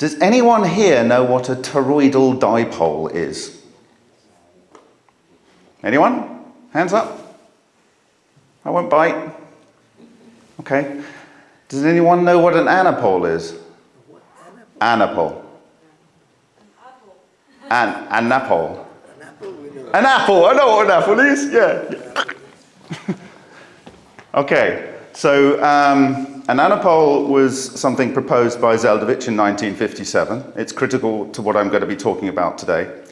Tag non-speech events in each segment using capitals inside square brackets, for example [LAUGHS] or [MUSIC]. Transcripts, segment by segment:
Does anyone here know what a toroidal dipole is? Anyone? Hands up. I won't bite. Okay. Does anyone know what an anapole is? Anapole. An anapole. An apple. An apple. I know what an apple is. Yeah. [LAUGHS] okay. So um, an anapole was something proposed by Zeldovich in 1957. It's critical to what I'm going to be talking about today.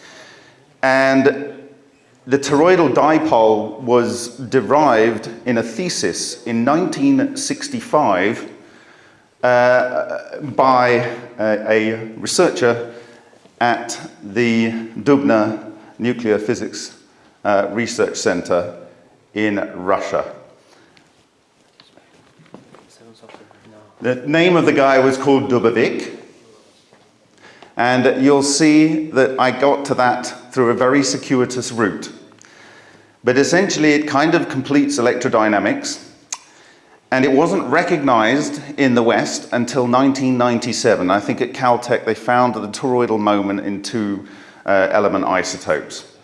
And the toroidal dipole was derived in a thesis in 1965 uh, by a, a, researcher at the Dubna Nuclear Physics uh, Research Center in Russia. The name of the guy was called Dubovik. And you'll see that I got to that through a very circuitous route. But essentially, it kind of completes electrodynamics. And it wasn't recognized in the West until 1997. I think at Caltech they found the toroidal moment in two uh, element isotopes.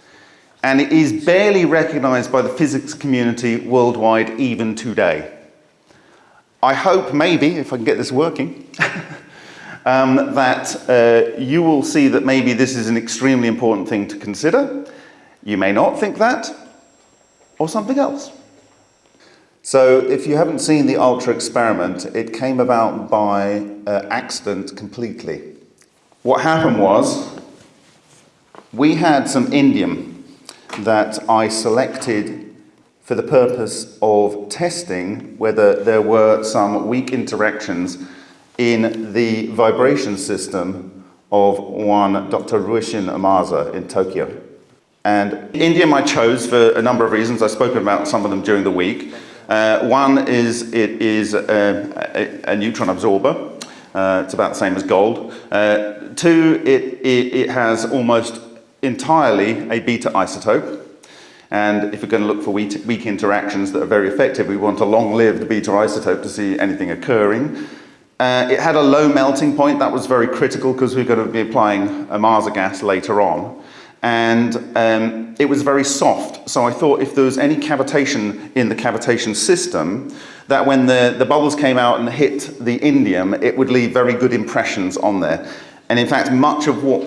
And it is barely recognized by the physics community worldwide even today. I hope maybe, if I can get this working, [LAUGHS] um, that uh, you will see that maybe this is an extremely important thing to consider. You may not think that, or something else. So if you haven't seen the Ultra experiment, it came about by uh, accident completely. What happened was, we had some indium that I selected for the purpose of testing whether there were some weak interactions in the vibration system of one Dr. Ryushin Ohmasa in Tokyo. And indium I chose for a number of reasons. I've spoken about some of them during the week. Uh, one is it is a, a, a neutron absorber. Uh, it's about the same as gold. Uh, two, it, it, it, has almost entirely a beta isotope. And if we're going to look for weak, interactions that are very effective, we want a long-lived beta isotope to see anything occurring. Uh, it had a low melting point. That was very critical because we're going to be applying a Ohmasa gas later on and um, it was very soft. So I thought if there was any cavitation in the cavitation system, that when the, the bubbles came out and hit the indium, it would leave very good impressions on there. And in fact, much of what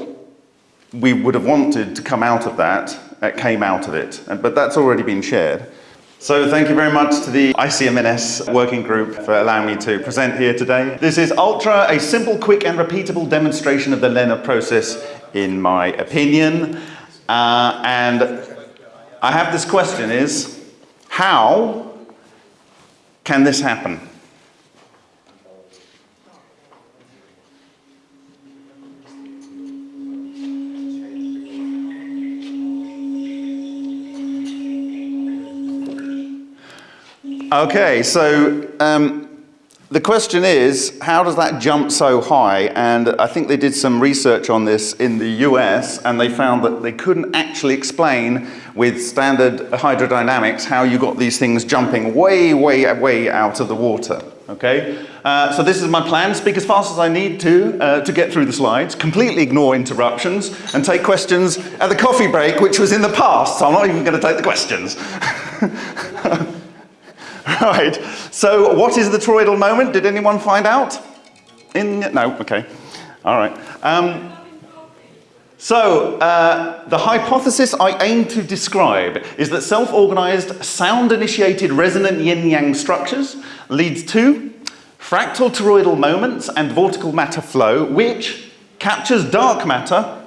we would have wanted to come out of that uh, came out of it. But that's already been shared. So thank you very much to the ICMNS working group for allowing me to present here today. This is Ultra, a simple, quick and repeatable demonstration of the LENR process in my opinion. Uh, and I have this question is, how can this happen? Okay, so um, the question is, how does that jump so high? And I think they did some research on this in the US and they found that they couldn't actually explain with standard hydrodynamics how you got these things jumping way, way, way out of the water. Okay, uh, so this is my plan, speak as fast as I need to uh, to get through the slides, completely ignore interruptions and take questions at the coffee break, which was in the past, so I'm not even going to take the questions. [LAUGHS] [LAUGHS] right, so what is the toroidal moment? Did anyone find out? In, no, okay, all right. Um, so, uh, the hypothesis I aim to describe is that self-organized, sound-initiated resonant yin-yang structures leads to fractal toroidal moments and vortical matter flow, which captures dark matter,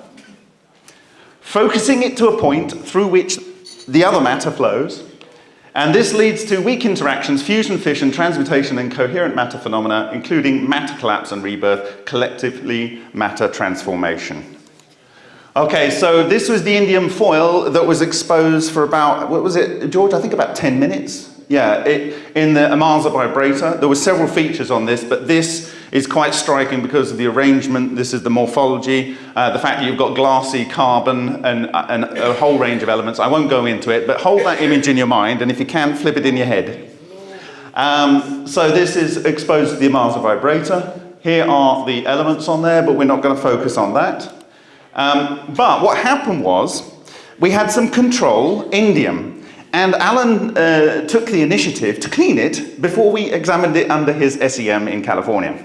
focusing it to a point through which the other matter flows, and this leads to weak interactions, fusion, fission, transmutation, and coherent matter phenomena, including matter collapse and rebirth, collectively matter transformation. Okay, so this was the indium foil that was exposed for about, what was it, George? I think about 10 minutes. Yeah, it, in the Ohmasa vibrator. There were several features on this, but this is quite striking because of the arrangement. This is the morphology, uh, the fact that you've got glassy carbon and, and a whole range of elements. I won't go into it, but hold that image in your mind, and if you can, flip it in your head. Um, so this is exposed to the Ohmasa vibrator. here are the elements on there, but we're not going to focus on that. Um, but what happened was, we had some control indium, and Alan uh, took the initiative to clean it before we examined it under his SEM in California.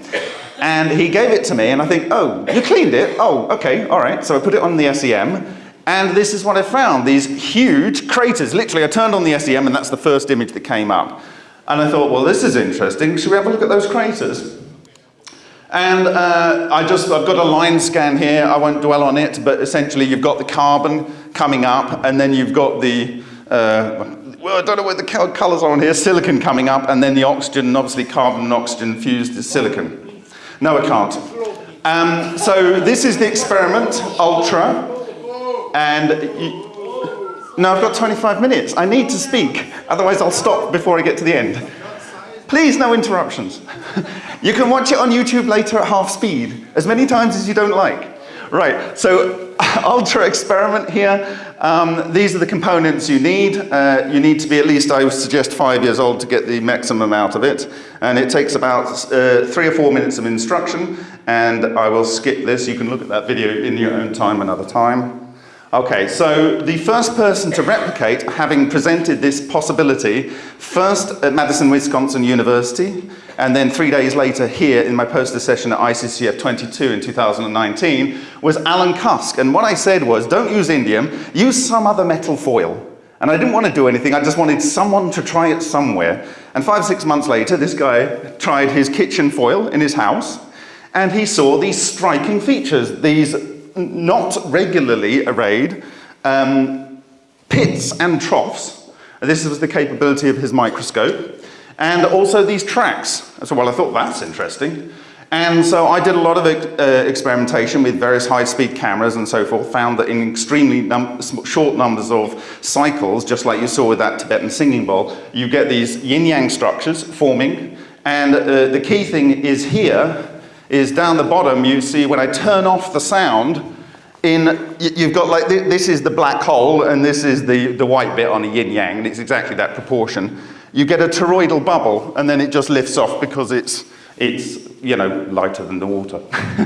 And he gave it to me, and I think, oh, you cleaned it? Oh, okay, all right. So I put it on the SEM, and this is what I found, these huge craters. Literally, I turned on the SEM, and that's the first image that came up. And I thought, well, this is interesting. Should we have a look at those craters? And uh, I just, I've got a line scan here. I won't dwell on it, but essentially you've got the carbon coming up, and then you've got the, uh, well, I don't know what the colors are on here, silicon coming up, and then the oxygen, and obviously carbon and oxygen fused to silicon. No, I can't. Um, so this is the experiment, Ultra, and you, I've got 25 minutes. I need to speak, otherwise I'll stop before I get to the end. Please, no interruptions. [LAUGHS] you can watch it on YouTube later at half speed, as many times as you don't like. Right, so [LAUGHS] ultra experiment here. Um, these are the components you need. Uh, you need to be at least, I would suggest, five years old to get the maximum out of it. And it takes about uh, three or four minutes of instruction. And I will skip this. You can look at that video in your own time another time. Okay, so the first person to replicate, having presented this possibility, first at Madison, Wisconsin University, and then three days later here in my poster session at ICCF 22 in 2019, was Alan Cusk. And what I said was, don't use indium, use some other metal foil. And I didn't want to do anything, I just wanted someone to try it somewhere. And five, six months later, this guy tried his kitchen foil in his house, and he saw these striking features, these not regularly arrayed um, pits and troughs. This was the capability of his microscope. And also these tracks. So, well, I thought that's interesting. And so I did a lot of uh, experimentation with various high-speed cameras and so forth, found that in extremely num short numbers of cycles, just like you saw with that Tibetan singing bowl, you get these yin-yang structures forming. And uh, the key thing is here, is down the bottom, you see when I turn off the sound, in, you've got like, this is the black hole and this is the, the white bit on a yin yang, and it's exactly that proportion. You get a toroidal bubble and then it just lifts off because it's, it's you know, lighter than the water.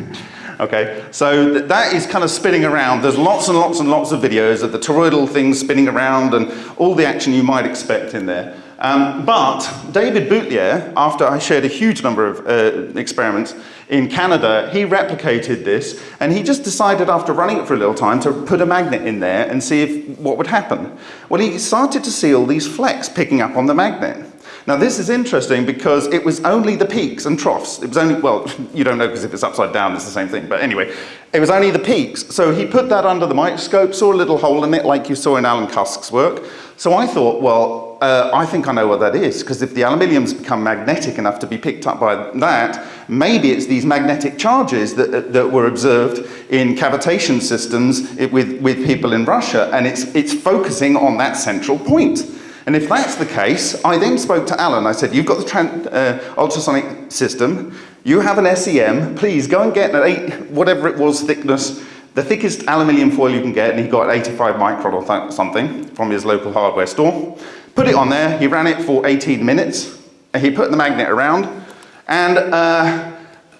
[LAUGHS] okay, so th that is kind of spinning around. There's lots and lots and lots of videos of the toroidal thing spinning around and all the action you might expect in there. Um, but David Boutlier, after I shared a huge number of uh, experiments in Canada, he replicated this and he just decided after running it for a little time to put a magnet in there and see if, what would happen. Well, he started to see all these flecks picking up on the magnet. Now this is interesting because it was only the peaks and troughs. It was only, well, [LAUGHS] you don't know because if it's upside down it's the same thing, but anyway, it was only the peaks. So he put that under the microscope, saw a little hole in it like you saw in Alan Cusk's work. So I thought, well, uh, I think I know what that is, because if the aluminium's become magnetic enough to be picked up by that, maybe it's these magnetic charges that, uh, that were observed in cavitation systems with, with people in Russia, and it's, it's focusing on that central point. And if that's the case, I then spoke to Alan. I said, you've got the uh, ultrasonic system, you have an SEM, please go and get an eight, whatever it was thickness, the thickest aluminium foil you can get, and he got 85 micron or something from his local hardware store. Put it on there, he ran it for 18 minutes, and he put the magnet around, and uh,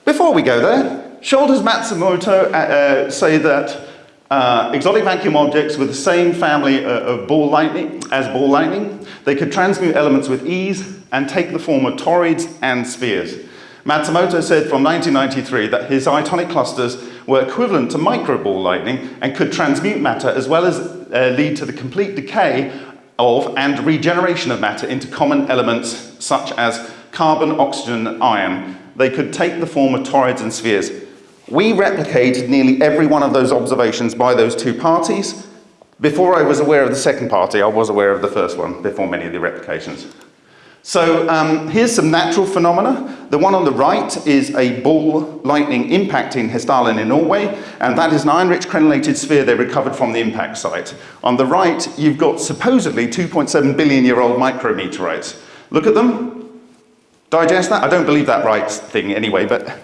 before we go there, Shoulders Matsumoto uh, uh, say that uh, exotic vacuum objects with the same family uh, of ball lightning as ball lightning, they could transmute elements with ease and take the form of toroids and spheres. Matsumoto said from 1993 that his ionic clusters were equivalent to microball lightning and could transmute matter as well as uh, lead to the complete decay of and regeneration of matter into common elements such as carbon, oxygen, and iron. They could take the form of toroids and spheres. We replicated nearly every one of those observations by those two parties. Before I was aware of the second party, I was aware of the first one before many of the replications. So um, here's some natural phenomena. The one on the right is a ball lightning impacting Hessdalen in Norway, and that is an iron-rich crenellated sphere they recovered from the impact site. On the right, you've got supposedly 2.7 billion year old micrometeorites. Look at them, digest that. I don't believe that right thing anyway, but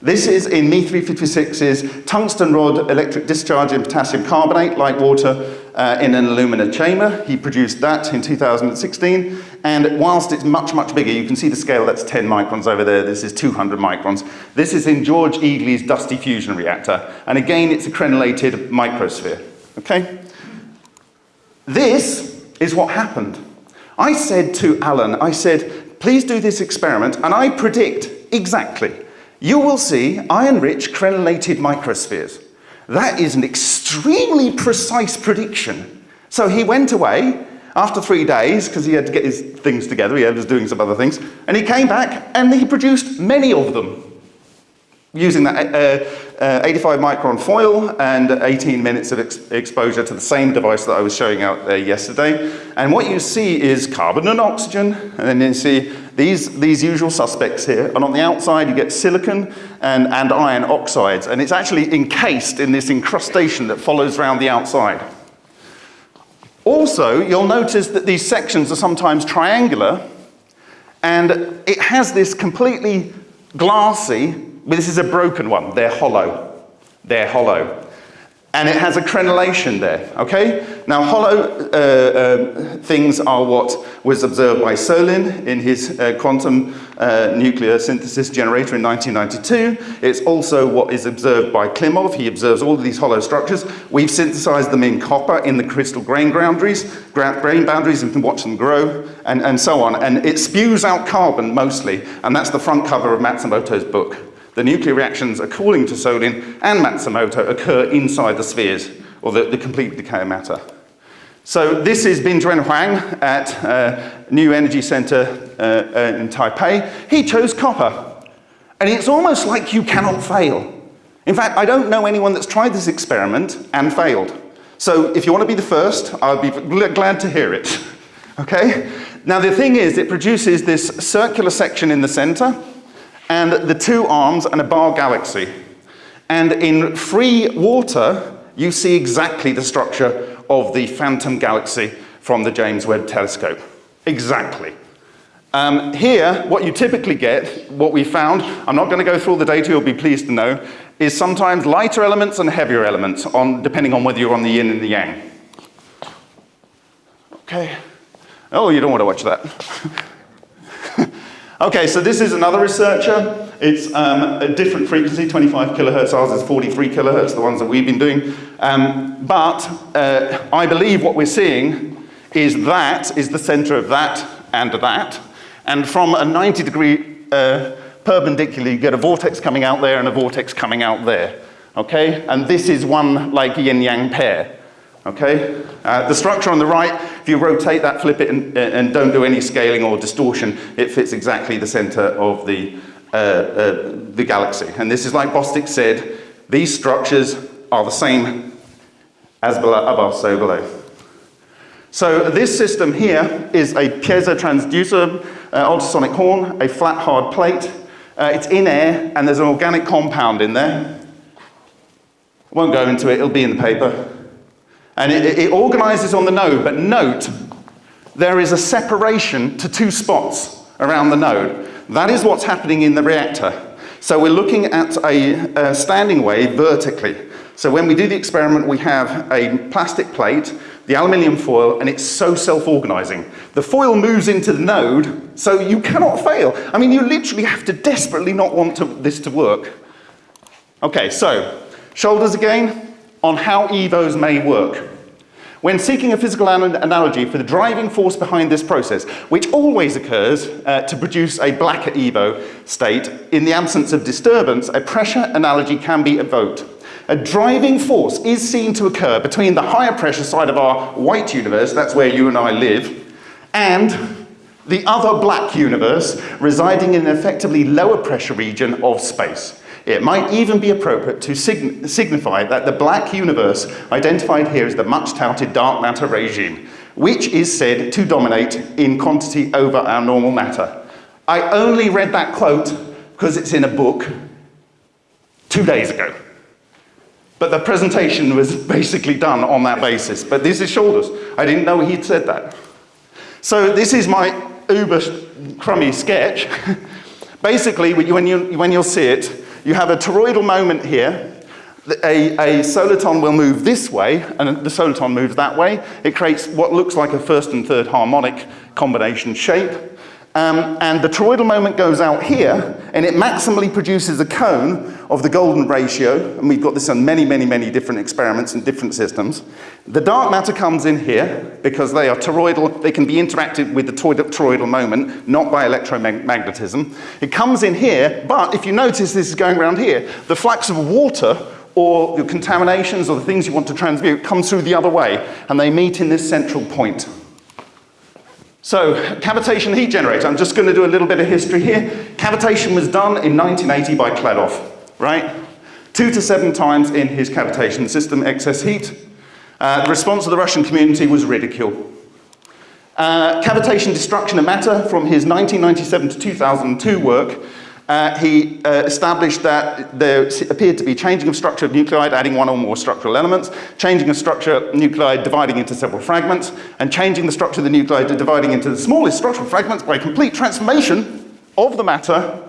this is in Me356's tungsten rod electric discharge in potassium carbonate, like water, uh, in an alumina chamber. He produced that in 2016. And whilst it's much, much bigger, you can see the scale, that's 10 microns over there, this is 200 microns. This is in George Egely's Dusty Fusion Reactor, and again, it's a crenellated microsphere, okay? This is what happened. I said to Alan, I said, please do this experiment, and I predict exactly. You will see iron-rich crenellated microspheres. That is an extremely precise prediction. So he went away after three days, because he had to get his things together, he was doing some other things, and he came back and he produced many of them using that uh, uh, 85 micron foil and 18 minutes of ex exposure to the same device that I was showing out there yesterday. And what you see is carbon and oxygen, and then you see these, these usual suspects here. And on the outside, you get silicon and, and iron oxides, and it's actually encased in this incrustation that follows around the outside. Also, you'll notice that these sections are sometimes triangular, and it has this completely glassy but this is a broken one. They're hollow. They're hollow. And it has a crenellation there, okay? Now, hollow uh, uh, things are what was observed by Solin in his uh, quantum uh, nuclear synthesis generator in 1992. It's also what is observed by Klimov. He observes all of these hollow structures. We've synthesized them in copper in the crystal grain boundaries, grain boundaries, and can watch them grow, and, and so on. And it spews out carbon mostly, and that's the front cover of Matsumoto's book. The nuclear reactions, according to Solin and Matsumoto, occur inside the spheres, or the, the complete decay of matter. So this is Binzhen Huang at uh, New Energy Center uh, uh, in Taipei. He chose copper. And it's almost like you cannot fail. In fact, I don't know anyone that's tried this experiment and failed. So if you want to be the first, I'll be glad to hear it. [LAUGHS] Okay? Now the thing is, it produces this circular section in the center, and the two arms and a bar galaxy. And in free water, you see exactly the structure of the phantom galaxy from the James Webb Telescope. Exactly. Um, here, what you typically get, what we found, I'm not going to go through all the data, you'll be pleased to know, is sometimes lighter elements and heavier elements, on, depending on whether you're on the yin and the yang. Okay. Oh, you don't want to watch that. [LAUGHS] Okay, so this is another researcher. It's um, a different frequency, 25 kilohertz, ours is 43 kilohertz, the ones that we've been doing. Um, but uh, I believe what we're seeing is that is the center of that and that. And from a 90 degree uh, perpendicular, you get a vortex coming out there and a vortex coming out there. Okay, and this is one like yin-yang pair. Okay? Uh, the structure on the right, if you rotate that, flip it, and, and, don't do any scaling or distortion, it fits exactly the center of the, uh, uh, the galaxy. And this is like Bostick said, these structures are the same as below, above, so below. So this system here is a piezo transducer, uh, ultrasonic horn, a flat hard plate. Uh, it's in air, and there's an organic compound in there. Won't go into it, it'll be in the paper. And it, it organizes on the node, but note, there is a separation to two spots around the node. That is what's happening in the reactor. So we're looking at a, a standing wave vertically. So when we do the experiment, we have a plastic plate, the aluminium foil, and it's so self-organizing. The foil moves into the node, so you cannot fail. I mean, you literally have to desperately not want to, this to work. Okay, so shoulders again on how EVOs may work. When seeking a physical an analogy for the driving force behind this process, which always occurs uh, to produce a blacker EVO state, in the absence of disturbance, a pressure analogy can be evoked. A driving force is seen to occur between the higher pressure side of our white universe, that's where you and I live, and the other black universe residing in an effectively lower pressure region of space. It might even be appropriate to sign signify that the black universe identified here is the much touted dark matter regime, which is said to dominate in quantity over our normal matter. I only read that quote because it's in a book two days ago. But the presentation was [LAUGHS] basically done on that basis. But this is Shoulders. I didn't know he'd said that. So this is my uber crummy sketch. [LAUGHS] basically, when, you, when you'll see it, you have a toroidal moment here. A, a soliton will move this way, and the soliton moves that way. It creates what looks like a first and third harmonic combination shape. Um, and the toroidal moment goes out here, and it maximally produces a cone of the golden ratio, and we've got this on many, many, many different experiments and different systems. The dark matter comes in here, because they are toroidal, they can be interacted with the toroidal moment, not by electromagnetism. It comes in here, but if you notice this is going around here, the flux of water or the contaminations or the things you want to transmute comes through the other way, and they meet in this central point. So, cavitation heat generator. I'm just going to do a little bit of history here. Cavitation was done in 1980 by Kladov, right? Two to seven times in his cavitation system, excess heat. Uh, the response of the Russian community was ridicule. Uh, cavitation destruction of matter from his 1997 to 2002 work uh, he uh, established that there appeared to be changing of structure of nuclide, adding one or more structural elements, changing of structure of nuclide, dividing into several fragments, and changing the structure of the nuclide, dividing into the smallest structural fragments by complete transformation of the matter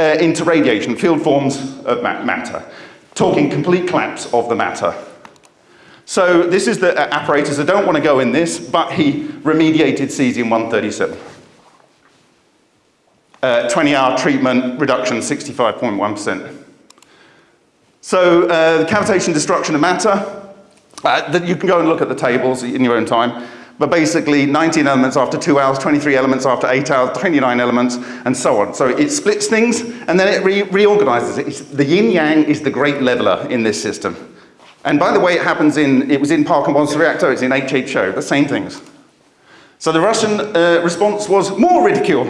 uh, into radiation, field forms of ma matter, talking complete collapse of the matter. So this is the uh, apparatus. I don't want to go in this, but he remediated cesium-137. 20-hour uh, treatment reduction 65.1%. So uh, the cavitation destruction of matter, uh, you can go and look at the tables in your own time, but basically 19 elements after two hours, 23 elements after eight hours, 29 elements, and so on. So it splits things, and then it re reorganizes it. It's, the yin-yang is the great leveler in this system. And by the way, it happens in, it was in Park Parker Monster reactor, it's in HHO, the same things. So the Russian uh, response was more ridicule.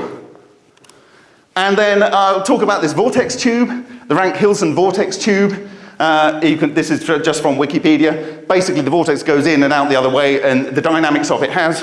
And then I'll talk about this vortex tube, the Ranque-Hilsch vortex tube. Uh, can, this is just from Wikipedia. Basically, the vortex goes in and out the other way, and the dynamics of it has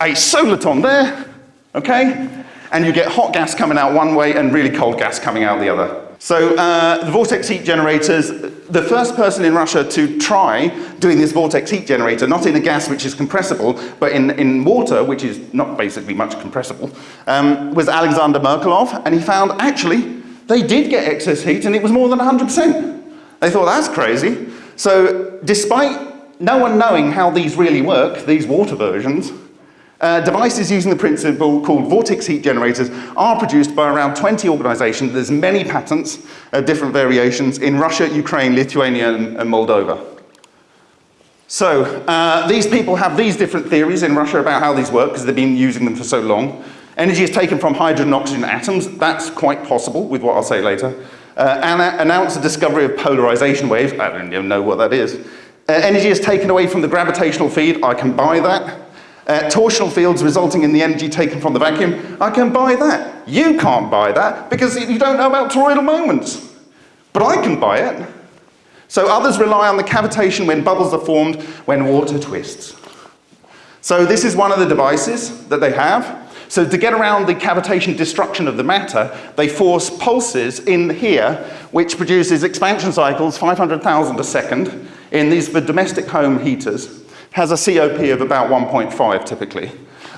a soliton there, okay? And you get hot gas coming out one way and really cold gas coming out the other. So uh, the vortex heat generators, the first person in Russia to try doing this vortex heat generator, not in a gas which is compressible, but in, in water, which is not basically much compressible, um, was Alexander Merkulov, and he found actually they did get excess heat and it was more than 100%. They thought that's crazy. So despite no one knowing how these really work, these water versions, uh, devices using the principle called vortex heat generators are produced by around 20 organizations. There's many patents, uh, different variations in Russia, Ukraine, Lithuania, and, and Moldova. So uh, these people have these different theories in Russia about how these work because they've been using them for so long. Energy is taken from hydrogen and oxygen atoms. That's quite possible with what I'll say later. Uh, announce the discovery of polarization waves. I don't even know what that is. Uh, energy is taken away from the gravitational field. I can buy that uh, torsional fields resulting in the energy taken from the vacuum, I can buy that. You can't buy that because you don't know about toroidal moments. But I can buy it. So others rely on the cavitation when bubbles are formed when water twists. So this is one of the devices that they have. So to get around the cavitation destruction of the matter, they force pulses in here, which produces expansion cycles, 500,000 a second, in these domestic home heaters has a COP of about 1.5 typically.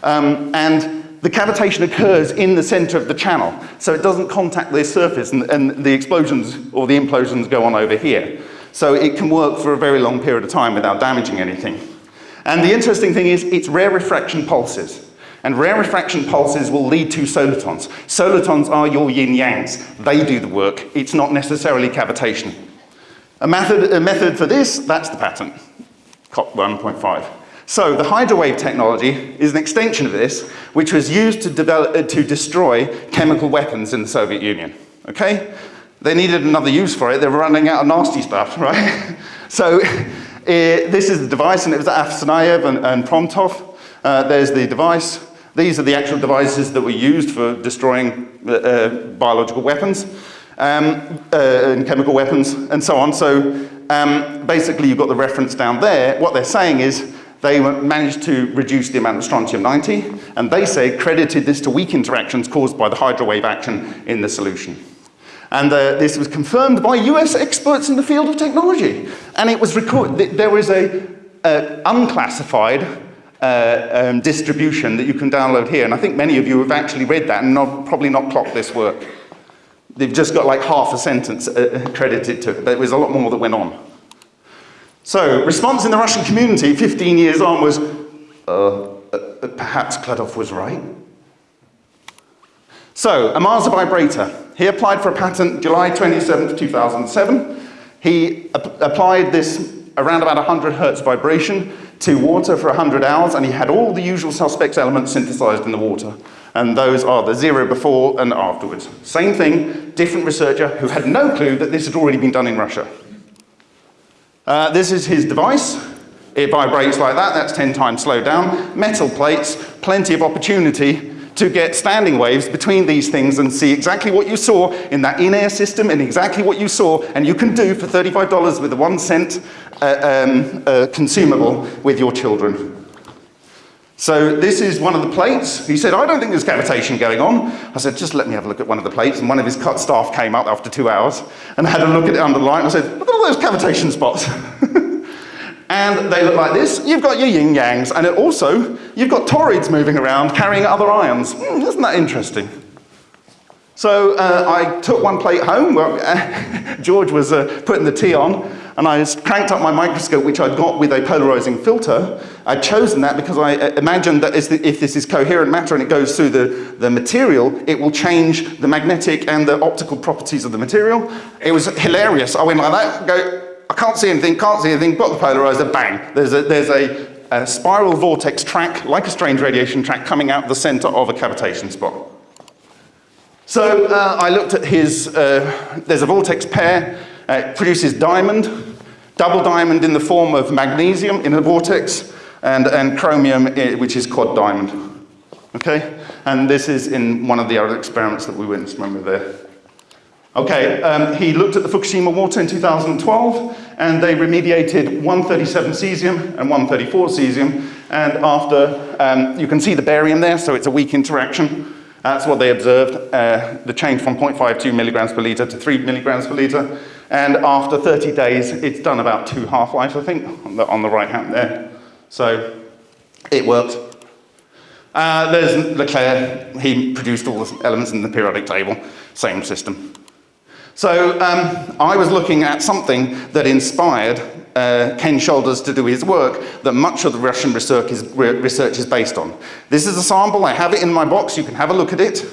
Um, and the cavitation occurs in the center of the channel, so it doesn't contact the surface and, and the explosions or the implosions go on over here. So it can work for a very long period of time without damaging anything. And the interesting thing is it's rarefaction pulses. And rarefaction pulses will lead to solitons. Solitons are your yin-yangs. They do the work. It's not necessarily cavitation. A method, a method for this, that's the pattern. COP 1.5. So the hydrowave technology is an extension of this, which was used to, develop, uh, to destroy chemical weapons in the Soviet Union. Okay? They needed another use for it. They were running out of nasty stuff, [LAUGHS] right? so uh, this is the device, and it was Afsanayev and, and Promtov. Uh, there's the device. These are the actual devices that were used for destroying uh, uh biological weapons um, uh, and chemical weapons and so on. So um, basically you've got the reference down there. What they're saying is they managed to reduce the amount of strontium-90, and they say credited this to weak interactions caused by the hydrowave action in the solution. And uh, this was confirmed by US experts in the field of technology. And it was recorded, there was a, a unclassified uh, um, distribution that you can download here. And I think many of you have actually read that and not, probably not clocked this work. They've just got like half a sentence uh, credited to it, but it was a lot more that went on. So, response in the Russian community 15 years on was, uh, uh, perhaps Kladov was right. So, Ohmasa vibrator. He applied for a patent July 27, 2007. He ap applied this around about 100 hertz vibration to water for 100 hours, and he had all the usual suspects elements synthesized in the water. And those are the zero before and afterwards. Same thing, different researcher who had no clue that this had already been done in Russia. Uh, this is his device. It vibrates like that, that's 10 times slowed down. Metal plates, plenty of opportunity to get standing waves between these things and see exactly what you saw in that in-air system and exactly what you saw and you can do for $35 with a one cent uh, um, uh, consumable with your children. So this is one of the plates. He said, I don't think there's cavitation going on. I said, just let me have a look at one of the plates. And one of his cut staff came up after two hours and had a look at it under light. And I said, look at all those cavitation spots. [LAUGHS] and they look like this. You've got your yin yangs, and also you've got torids moving around carrying other ions. Mm, isn't that interesting? So uh, I took one plate home. Where, [LAUGHS] George was uh, putting the tea on, and I cranked up my microscope, which I'd got with a polarizing filter. I'd chosen that because I uh, imagined that if this is coherent matter and it goes through the, the material, it will change the magnetic and the optical properties of the material. It was hilarious. I went like that, go, I can't see anything, can't see anything, got the polarizer, bang. There's a, there's a, a spiral vortex track, like a strange radiation track, coming out the center of a cavitation spot. So uh, I looked at his, uh, there's a vortex pair, uh, it produces diamond, double diamond in the form of magnesium in a vortex, and, and chromium, eh, which is quad diamond. Okay? And this is in one of the other experiments that we witnessed when we were there. Okay, um, he looked at the Fukushima water in 2012 and they remediated 137 cesium and 134 cesium and after, um, you can see the barium there, so it's a weak interaction. That's what they observed, uh, the change from 0.52 milligrams per litre to 3 milligrams per litre. And after 30 days, it's done about two half-lives, I think, on the, on the right hand there. So it worked. Uh, there's LeClair, he produced all the elements in the periodic table, same system. So um, I was looking at something that inspired uh, Ken Shoulders to do his work that much of the Russian research is, research is based on. This is a sample, I have it in my box, you can have a look at it.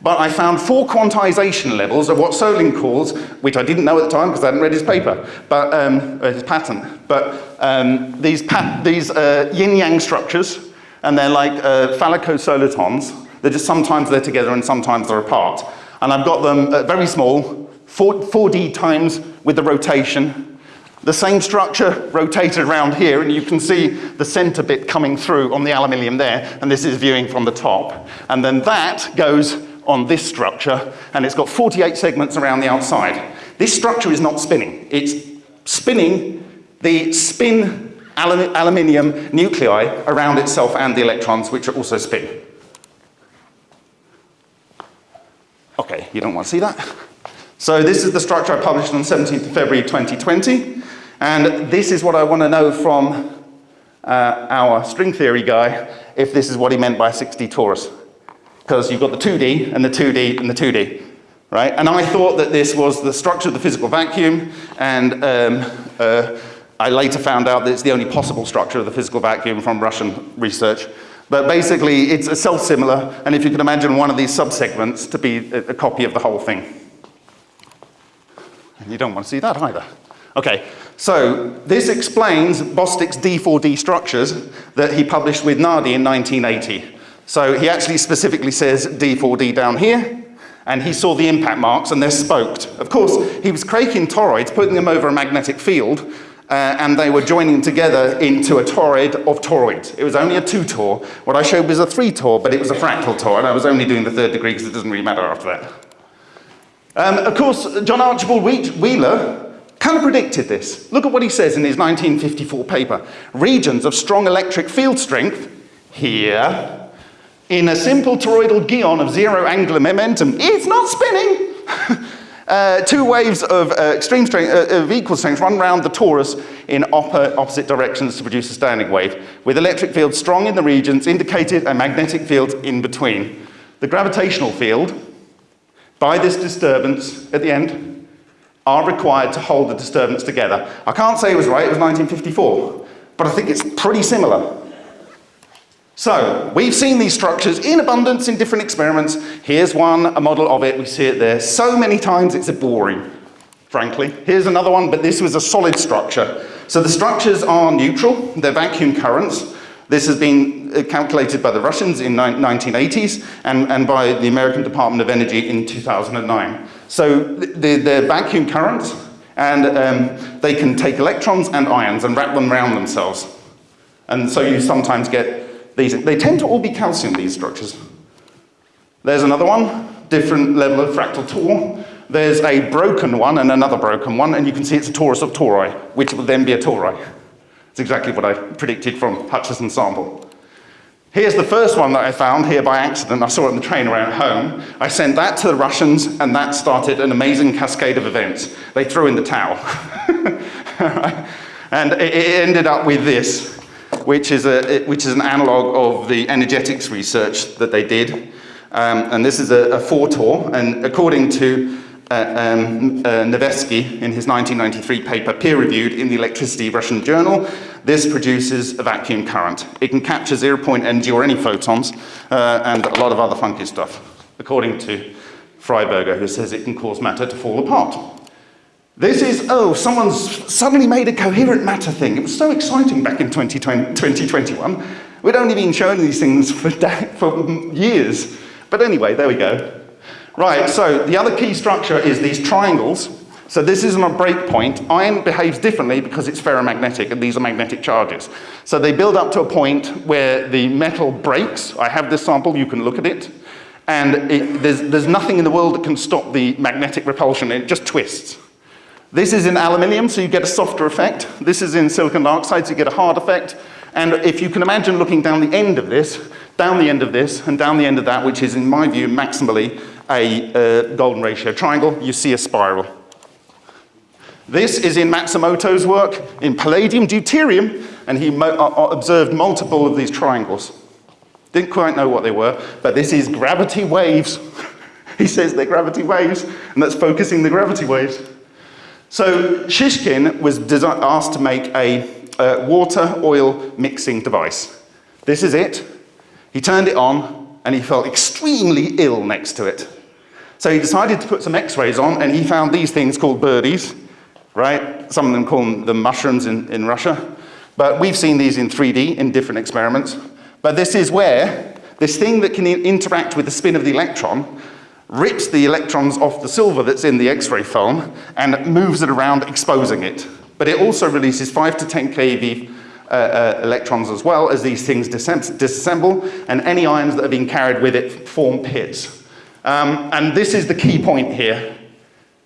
But I found four quantization levels of what Solin calls, which I didn't know at the time because I hadn't read his paper, but um, his patent. But um, these, these uh, yin-yang structures, and they're like uh, phallicosolitons. They're just sometimes they're together and sometimes they're apart. And I've got them uh, very small, 4, 4D times with the rotation. The same structure rotated around here, and you can see the center bit coming through on the aluminium there, and this is viewing from the top. And then that goes on this structure, and it's got 48 segments around the outside. This structure is not spinning. It's spinning the spin aluminium nuclei around itself and the electrons, which are also spin. Okay, you don't want to see that? So this is the structure I published on 17th of February 2020. And this is what I want to know from uh, our string theory guy, if this is what he meant by 6D torus. Because you've got the 2D and the 2D and the 2D, right? And I thought that this was the structure of the physical vacuum, and um, uh, I later found out that it's the only possible structure of the physical vacuum from Russian research. But basically, it's a self-similar, and if you can imagine one of these subsegments to be a, a copy of the whole thing. And you don't want to see that either. Okay, so this explains Bostick's D4D structures that he published with Nardi in 1980. So he actually specifically says D4D down here, and he saw the impact marks and they're spoked. Of course, he was craking toroids, putting them over a magnetic field, uh, and they were joining together into a toroid of toroids. It was only a two tor. What I showed was a three tor, but it was a fractal tor, and I was only doing the third degree because it doesn't really matter after that. Um, of course, John Archibald Wheeler kind of predicted this. Look at what he says in his 1954 paper. Regions of strong electric field strength, here, in a simple toroidal geon of zero angular momentum, it's not spinning. [LAUGHS] uh, two waves of uh, extreme strength, uh, of equal strength run round the torus in opposite directions to produce a standing wave, with electric fields strong in the regions indicated and magnetic fields in between. The gravitational field, by this disturbance at the end are required to hold the disturbance together. I can't say it was right, it was 1954, but I think it's pretty similar. So, we've seen these structures in abundance in different experiments. Here's one, a model of it, we see it there so many times it's a boring, frankly. Here's another one, but this was a solid structure. So the structures are neutral, they're vacuum currents. This has been uh, calculated by the Russians in 1980s and, and by the American Department of Energy in 2009. So they're, they're vacuum currents and um, they can take electrons and ions and wrap them around themselves. And so you sometimes get these, they tend to all be calcium, these structures. There's another one, different level of fractal Tor. There's a broken one and another broken one, and you can see it's a torus of tori, which will then be a tori. It's exactly what I predicted from Hutchison sample. Here's the first one that I found here by accident. I saw it on the train around home. I sent that to the Russians, and that started an amazing cascade of events. They threw in the towel. [LAUGHS] and it ended up with this which is, a, which is an analog of the energetics research that they did. Um, and this is a, a four-tor, and according to uh, um, uh, Nevesky in his 1993 paper, peer-reviewed in the Electricity Russian Journal, this produces a vacuum current. It can capture zero-point energy or any photons, uh, and a lot of other funky stuff, according to Freiberger, who says it can cause matter to fall apart. This is, oh, someone's suddenly made a coherent matter thing. It was so exciting back in 2020, 2021. We'd only been showing these things for, for years. But anyway, there we go. Right, so the other key structure is these triangles. So this isn't a breakpoint. Iron behaves differently because it's ferromagnetic and these are magnetic charges. So they build up to a point where the metal breaks. I have this sample, you can look at it. And it, there's, there's nothing in the world that can stop the magnetic repulsion, it just twists. This is in aluminium, so you get a softer effect. This is in silicon dioxide, so you get a hard effect. And if you can imagine looking down the end of this, down the end of this, and down the end of that, which is, in my view, maximally a uh, golden ratio triangle, you see a spiral. This is in Matsumoto's work in palladium deuterium, and he mo uh, uh, observed multiple of these triangles. Didn't quite know what they were, but this is gravity waves. [LAUGHS] he says they're gravity waves, and that's focusing the gravity waves. So Shishkin was asked to make a uh, water-oil mixing device. This is it. He turned it on and he felt extremely ill next to it. So he decided to put some x-rays on and he found these things called birdies, right? Some of them call them the mushrooms in, in Russia. But we've seen these in 3D in different experiments. But this is where this thing that can interact with the spin of the electron rips the electrons off the silver that's in the X-ray film and moves it around, exposing it. But it also releases 5 to 10 keV uh, uh, electrons as well as these things disassemble, and any ions that are being carried with it form pits. Um, and this is the key point here.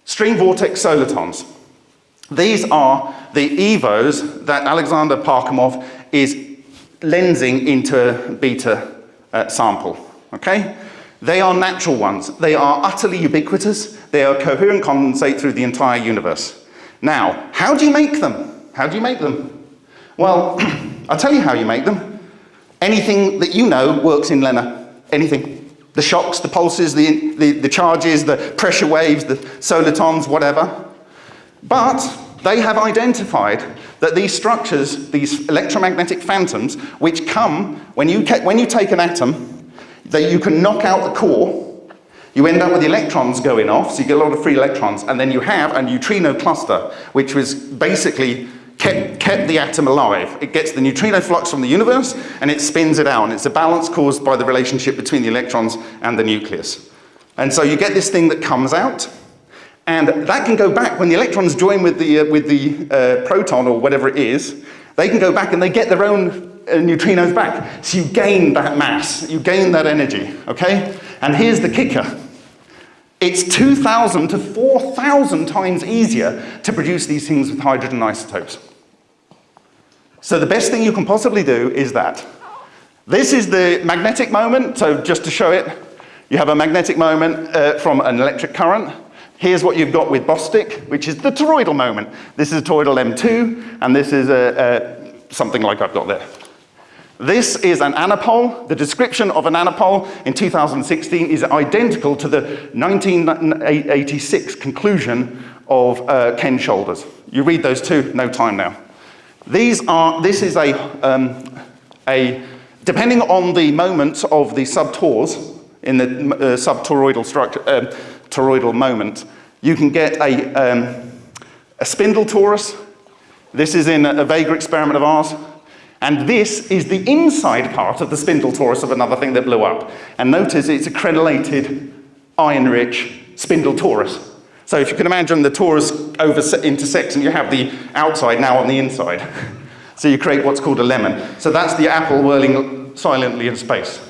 String vortex solitons. These are the EVOs that Alexander Parkhomov is lensing into a beta uh, sample, okay? They are natural ones. They are utterly ubiquitous. They are coherent condensate through the entire universe. Now, how do you make them? How do you make them? Well, [CLEARS THROAT] I'll tell you how you make them. Anything that you know works in LENR. Anything. The shocks, the pulses, the, the, the charges, the pressure waves, the solitons, whatever. But they have identified that these structures, these electromagnetic phantoms, which come when you, when you take an atom that you can knock out the core, you end up with the electrons going off, so you get a lot of free electrons, and then you have a neutrino cluster, which was basically kept, kept the atom alive. It gets the neutrino flux from the universe, and it spins it out, and it's a balance caused by the relationship between the electrons and the nucleus. And so you get this thing that comes out, and that can go back when the electrons join with the, uh, with the uh, proton or whatever it is, they can go back and they get their own uh, neutrinos back. So you gain that mass, you gain that energy, okay? And here's the kicker. It's 2,000 to 4,000 times easier to produce these things with hydrogen isotopes. So the best thing you can possibly do is that. This is the magnetic moment, so just to show it, you have a magnetic moment uh, from an electric current. Here's what you've got with Bostick, which is the toroidal moment. This is a toroidal M2, and this is a, a something like I've got there. This is an anapole. The description of an anapole in 2016 is identical to the 1986 conclusion of uh, Ken Shoulders. You read those two, no time now. These are, this is a, um, a depending on the moment of the subtors in the uh, subtoroidal structure, uh, toroidal moment, you can get a, um, a spindle torus. This is in a, a Vega experiment of ours. And this is the inside part of the spindle torus of another thing that blew up. And notice it's a crenellated, iron-rich spindle torus. So if you can imagine the torus over intersects and you have the outside now on the inside. [LAUGHS] so you create what's called a lemon. So that's the apple whirling silently in space.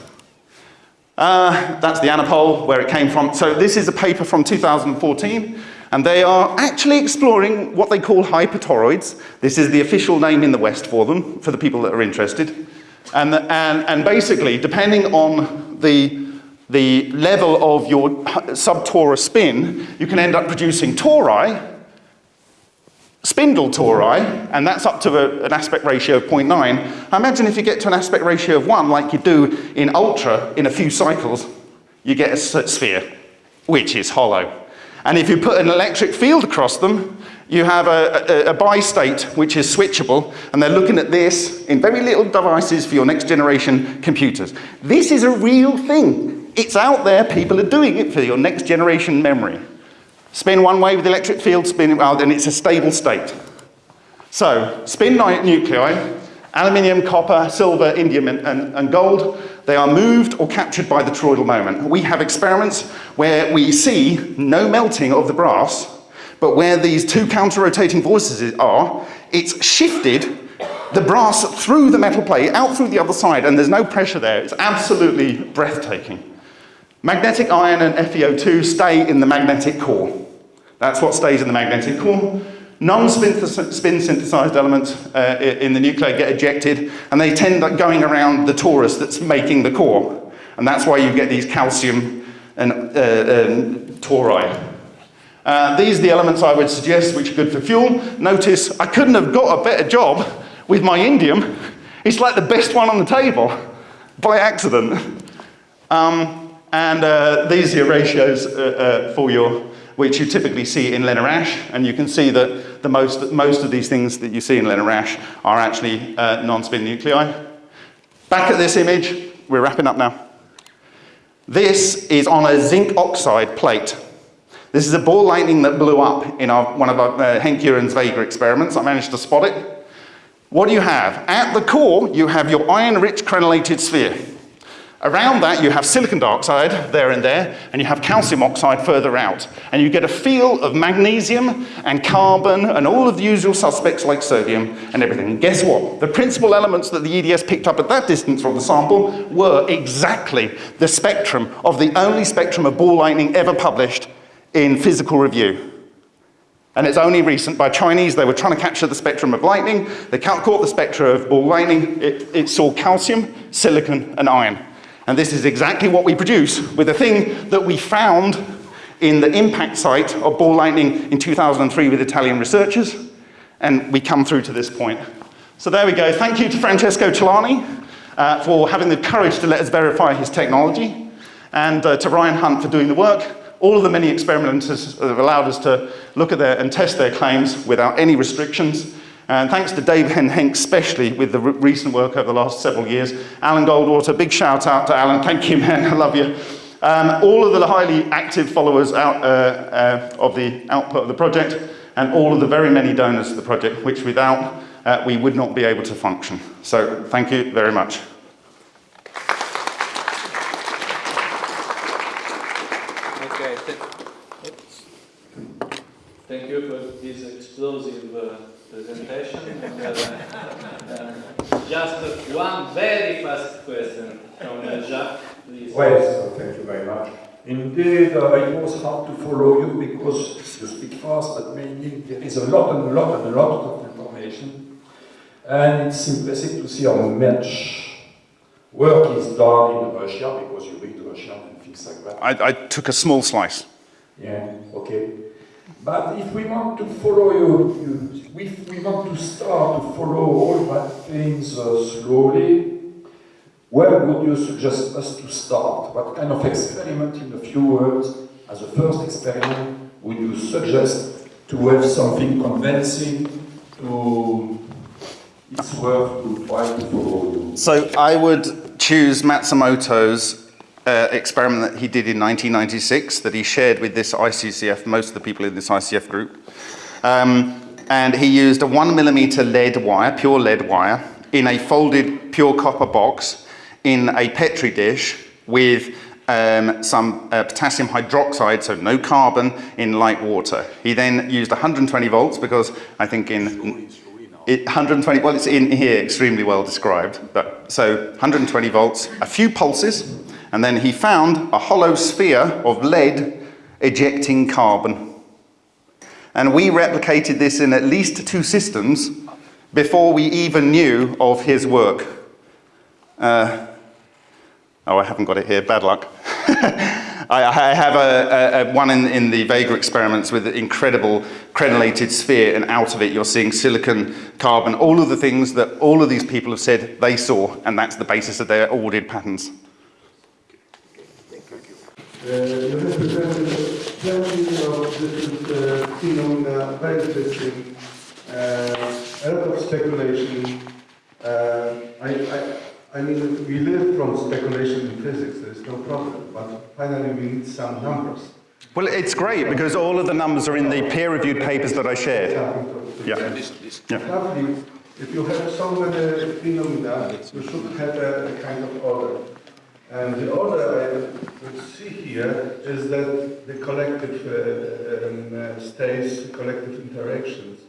Uh, that's the anapole, where it came from. So this is a paper from 2014. And they are actually exploring what they call hypertoroids. This is the official name in the West for them, for the people that are interested. And, and, and basically, depending on the, the level of your subtorus spin, you can end up producing tori, spindle tori, and that's up to a, an aspect ratio of 0.9. I imagine if you get to an aspect ratio of 1, like you do in ultra in a few cycles, you get a sphere, which is hollow. And if you put an electric field across them, you have a, a, a bi-state which is switchable, and they're looking at this in very little devices for your next generation computers. This is a real thing. It's out there, people are doing it for your next generation memory. Spin one way with the electric field, spin well, and it's a stable state. So, spin nuclei, aluminium, copper, silver, indium, and, and, and gold, they are moved or captured by the toroidal moment. We have experiments where we see no melting of the brass, but where these two counter-rotating forces are, it's shifted the brass through the metal plate, out through the other side, and there's no pressure there. It's absolutely breathtaking. Magnetic iron and FeO2 stay in the magnetic core. That's what stays in the magnetic core. Non-spin synthesized elements uh, in the nuclei get ejected and they tend up going around the torus that's making the core. And that's why you get these calcium and uh, um, tori. Uh, these are the elements I would suggest which are good for fuel. Notice I couldn't have got a better job with my indium. It's like the best one on the table by accident. Um, and uh, these are ratios uh, uh, for your which you typically see in LENR ash, and you can see that the most, most of these things that you see in LENR ash are actually uh, non-spin nuclei. Back at this image, we're wrapping up now. This is on a zinc oxide plate. This is a ball lightning that blew up in our, one of our, uh, Henk Uren's Vega experiments. I managed to spot it. What do you have? At the core, you have your iron-rich crenellated sphere. Around that, you have silicon dioxide there and there, and you have calcium oxide further out. And you get a feel of magnesium and carbon and all of the usual suspects like sodium and everything. And guess what? The principal elements that the EDS picked up at that distance from the sample were exactly the spectrum of the only spectrum of ball lightning ever published in physical review. And it's only recent by Chinese, they were trying to capture the spectrum of lightning. They caught the spectrum of ball lightning. It, it saw calcium, silicon, and iron. And this is exactly what we produce with the thing that we found in the impact site of ball lightning in 2003 with Italian researchers. And we come through to this point. So there we go. Thank you to Francesco Celani uh, for having the courage to let us verify his technology. And uh, to Ryan Hunt for doing the work. All of the many experimenters have allowed us to look at their and test their claims without any restrictions. And thanks to Dave and Henk, especially with the re recent work over the last several years. Alan Goldwater, big shout out to Alan. Thank you, man. [LAUGHS] I love you. Um, all of the highly active followers out, uh, uh, of the output of the project, and all of the very many donors to the project, which without uh, we would not be able to function. So thank you very much. Okay. Thank you for this explosive presentation. uh, just one very fast question from uh, Jacques, please. Well, thank you very much. Indeed, uh, it was hard to follow you because you speak fast, but mainly there is a lot and a lot and a lot of information. And it's impressive to see how much work is done in Russia because you read Russian and things like that. I, I took a small slice. Yeah, okay. But if we want to follow you, you if we want to start to follow all that things uh, slowly, where would you suggest us to start? What kind of experiment, in a few words, as a first experiment, would you suggest to have something convincing to it's worth to try to follow you? So I would choose Matsumoto's uh, experiment that he did in 1996 that he shared with this ICCF, most of the people in this ICF group. Um, and he used a one millimeter lead wire, pure lead wire, in a folded pure copper box in a Petri dish with um, some uh, potassium hydroxide, so no carbon, in light water. He then used 120 volts because I think in it, 120, well, it's in here extremely well described. But, so 120 volts, a few pulses, and then he found a hollow sphere of lead ejecting carbon. And we replicated this in at least two systems before we even knew of his work. Uh, oh, I haven't got it here, bad luck. [LAUGHS] I, I have a, a, a one in, in the Vega experiments with an incredible crenellated sphere, and out of it you're seeing silicon, carbon, all of the things that all of these people have said they saw, and that's the basis of their awarded patents. Uh, you have presented plenty of different uh, phenomena, very interesting, uh, a lot of speculation. Uh, I, I, I mean, we live from speculation in physics, there is no problem, but finally we need some numbers. Well, it's great because all of the numbers are in the peer-reviewed papers that I shared. Yeah. Yeah. If you have so many phenomena, you should have a, a kind of order. And the order I would see here is that the collective uh, um, uh, states, collective interactions.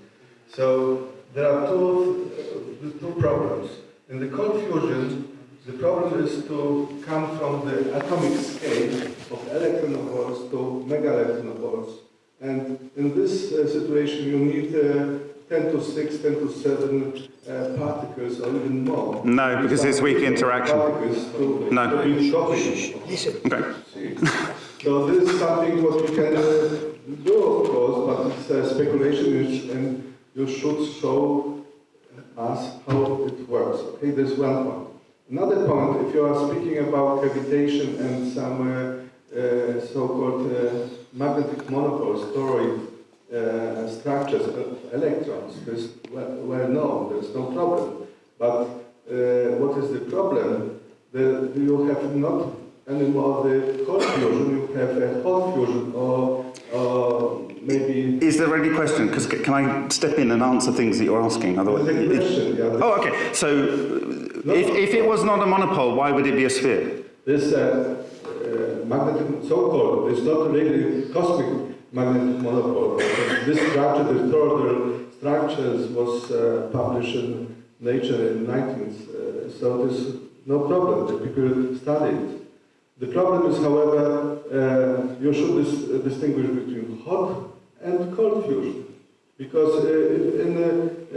So there are two, uh, two problems. In the cold fusion, the problem is to come from the atomic scale of electron volts to mega electron volts. And in this uh, situation, you need uh, 10 to 6, 10 to 7 uh, particles or even more. No, because it's weak interaction. Particles to, No. to be shocking. Okay. So this is something what we can uh, do, of course, but it's uh, speculation and you should show us how it works. Okay, there's one point. Another point, if you are speaking about cavitation and some uh, uh, so-called uh, magnetic monopole storage uh, structures of electrons, this well, well known, there's no problem. But uh, what is the problem? The, you have not anymore the cold fusion, you have a hot fusion or, or maybe Is there any question? Because can I step in and answer things that you're asking? Otherwise, the question. Yeah, oh, okay. So, if, if it was not a monopole, why would it be a sphere? This uh, uh, magnetic, so-called, it's not really cosmic magnetic monopole. This structure, the further structures, was uh, published in Nature in 19th. Uh, so there's no problem. The people study it. The problem is, however, uh, you should dis- distinguish between hot and cold fusion. Because uh, in uh,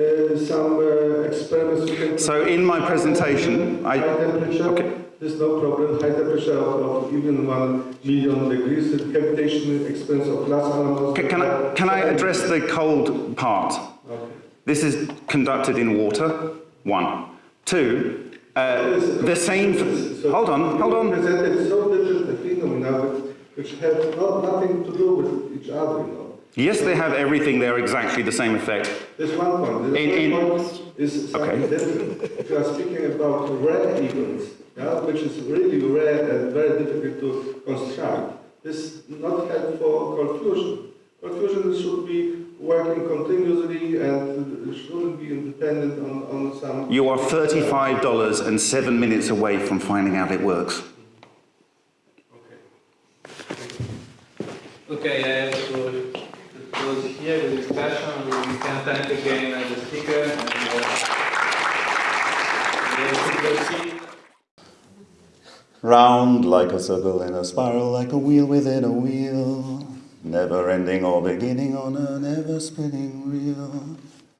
uh, some uh, experiments you can... So in my presentation, I- temperature, okay. There's no problem. High temperature of, of even one million degrees. The cavitation expense of glass animals... Can, can I, can I address the cold part? Okay. This is conducted in water, one. Two, uh, the same, So hold on, hold on. presented so different phenomena which have not, nothing to do with each other, you know. Yes, they have everything, they're exactly the same effect. There's one point. The In- in- point is Okay. different. If you are speaking about rare events, yeah, which is really rare and very difficult to construct, this is not help for cold fusion. Fusion should be working continuously and shouldn't be independent on, on some... You are $35 and seven minutes away from finding out it works. Okay, I have to to close here the discussion. We can thank again the speaker and uh, we have to proceed. Round like a circle in a spiral, like a wheel within a wheel. Never ending or beginning on a never spinning reel.